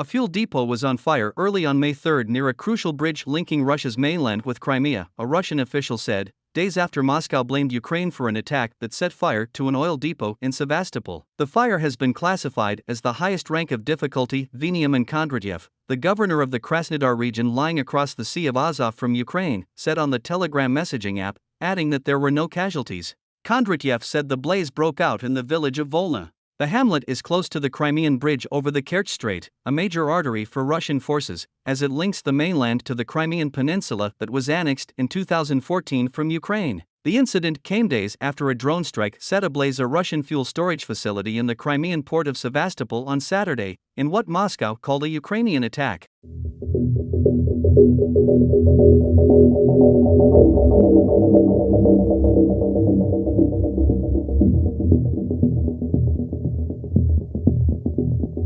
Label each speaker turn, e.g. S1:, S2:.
S1: A fuel depot was on fire early on May 3 near a crucial bridge linking Russia's mainland with Crimea, a Russian official said, days after Moscow blamed Ukraine for an attack that set fire to an oil depot in Sevastopol. The fire has been classified as the highest rank of difficulty. Veniamin Kondratyev, the governor of the Krasnodar region lying across the Sea of Azov from Ukraine, said on the Telegram messaging app, adding that there were no casualties. Kondratyev said the blaze broke out in the village of Volna. The hamlet is close to the Crimean Bridge over the Kerch Strait, a major artery for Russian forces, as it links the mainland to the Crimean Peninsula that was annexed in 2014 from Ukraine. The incident came days after a drone strike set ablaze a Russian fuel storage facility in the Crimean port of Sevastopol on Saturday, in what Moscow called a Ukrainian attack.